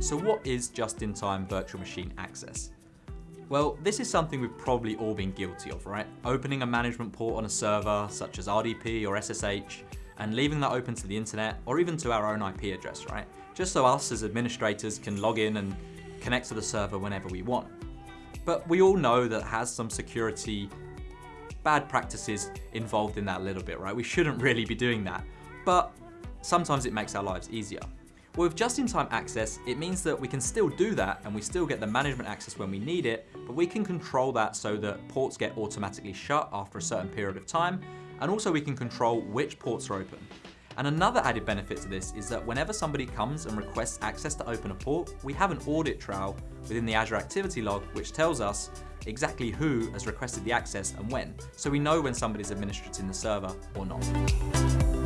So what is just-in-time virtual machine access? Well, this is something we've probably all been guilty of, right? Opening a management port on a server, such as RDP or SSH, and leaving that open to the internet, or even to our own IP address, right? Just so us as administrators can log in and connect to the server whenever we want. But we all know that has some security bad practices involved in that a little bit, right? We shouldn't really be doing that, but sometimes it makes our lives easier. Well, with just-in-time access, it means that we can still do that and we still get the management access when we need it, but we can control that so that ports get automatically shut after a certain period of time, and also we can control which ports are open. And another added benefit to this is that whenever somebody comes and requests access to open a port, we have an audit trail within the Azure Activity Log which tells us exactly who has requested the access and when, so we know when somebody's administrating the server or not.